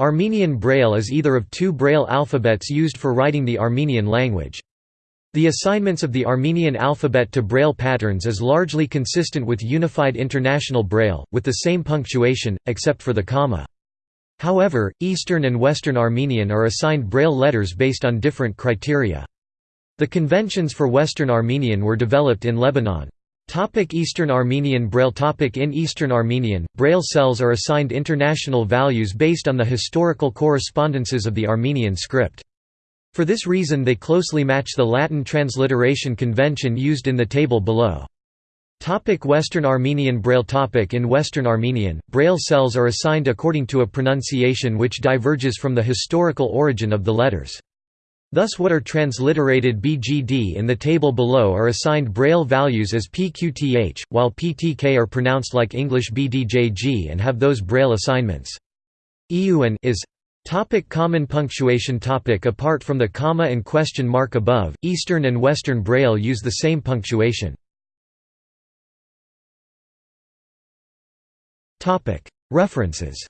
Armenian Braille is either of two Braille alphabets used for writing the Armenian language. The assignments of the Armenian alphabet to Braille patterns is largely consistent with Unified International Braille, with the same punctuation, except for the comma. However, Eastern and Western Armenian are assigned Braille letters based on different criteria. The conventions for Western Armenian were developed in Lebanon. Topic Eastern Armenian Braille topic In Eastern Armenian, Braille cells are assigned international values based on the historical correspondences of the Armenian script. For this reason they closely match the Latin transliteration convention used in the table below. Topic Western Armenian Braille topic In Western Armenian, Braille cells are assigned according to a pronunciation which diverges from the historical origin of the letters. Thus what are transliterated BGD in the table below are assigned Braille values as PQTH, while PTK are pronounced like English BDJG and have those Braille assignments. EUN is Topic common punctuation topic Apart from the comma and question mark above, Eastern and Western Braille use the same punctuation. References